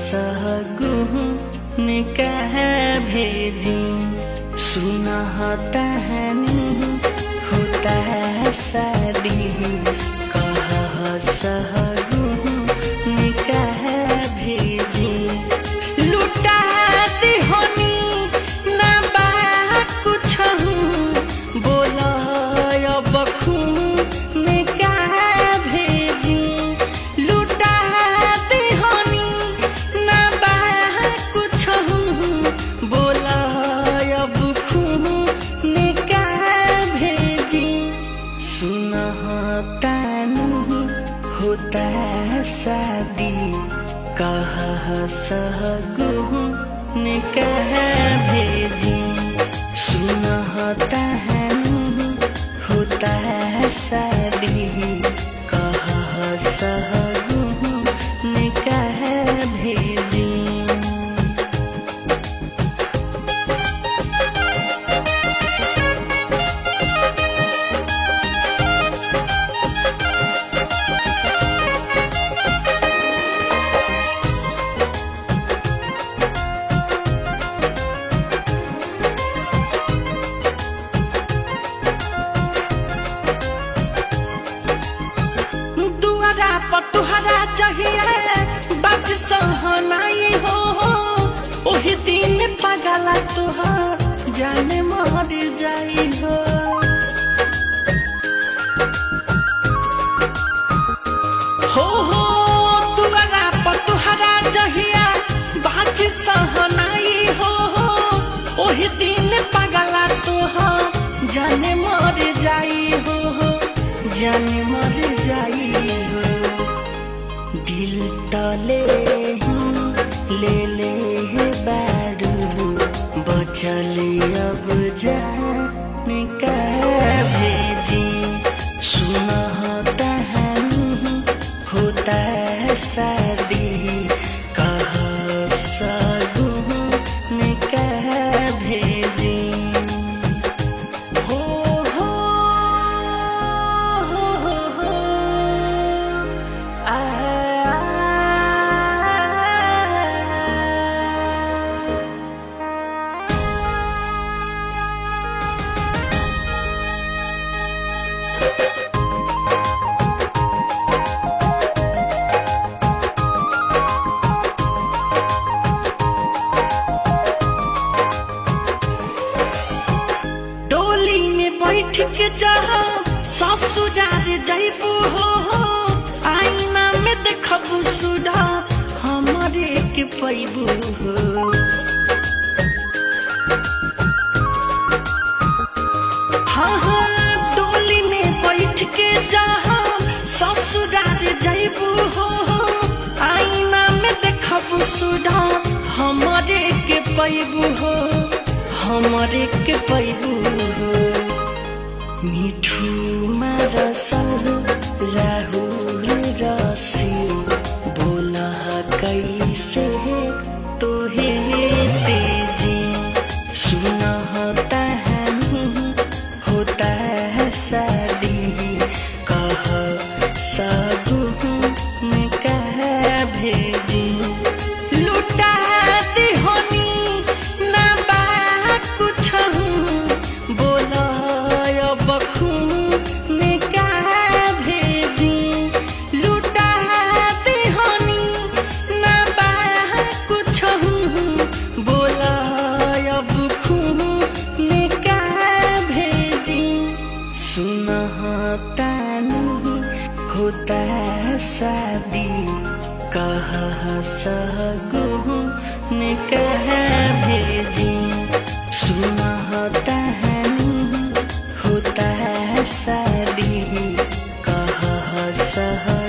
सहगुह ने कह भेजी सुना होता है नहीं होता है सदी। सुनतानी होता है शादी। कहा सहगु निकाह भेजी। सुनतानी होता है शादी। कहा सहगु निकाह भेजी। सहनाई हो ओही दिन पगला तुहर हो। हो हो सहनाई हो ओही दिन पगला तुहर जाने मर हो। जाने तले ले ले बारू बचल अब जाने का भेजी में बैठ के चाह ससुरार जैबू हो। आईना में देखबू सुधा, हमारे के पैबू हो। हाँ हाँ डोली में बैठ के चाह ससुरार जैबू हो आईना में देखबू सुधा, हमारे के पैबू हो, हमारे के पैबू हो। मिठुमा रसल राहु सह